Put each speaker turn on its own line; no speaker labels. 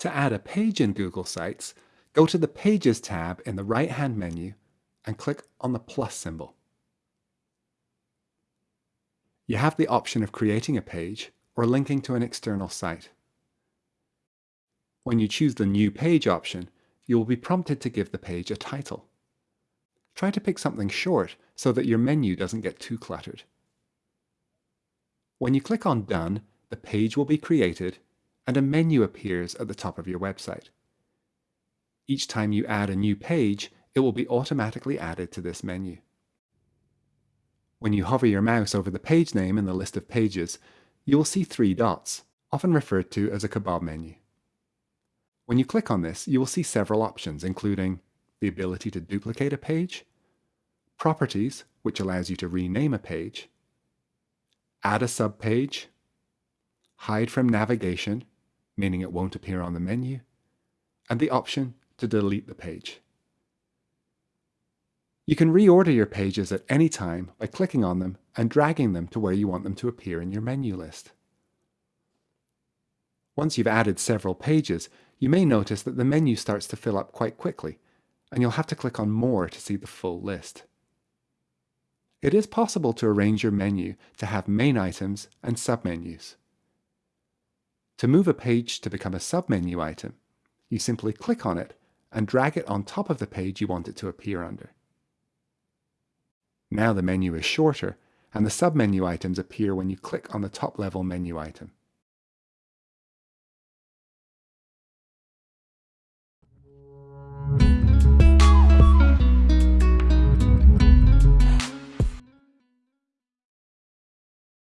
To add a page in Google Sites, go to the Pages tab in the right-hand menu and click on the plus symbol. You have the option of creating a page or linking to an external site. When you choose the New Page option, you will be prompted to give the page a title. Try to pick something short so that your menu doesn't get too cluttered. When you click on Done, the page will be created and a menu appears at the top of your website. Each time you add a new page, it will be automatically added to this menu. When you hover your mouse over the page name in the list of pages, you will see three dots, often referred to as a kebab menu. When you click on this, you will see several options, including the ability to duplicate a page, Properties, which allows you to rename a page, add a subpage, hide from navigation, meaning it won't appear on the menu, and the option to delete the page. You can reorder your pages at any time by clicking on them and dragging them to where you want them to appear in your menu list. Once you've added several pages, you may notice that the menu starts to fill up quite quickly, and you'll have to click on More to see the full list. It is possible to arrange your menu to have main items and submenus. To move a page to become a submenu item, you simply click on it and drag it on top of the page you want it to appear under. Now the menu is shorter and the submenu items appear when you click on the top level menu item.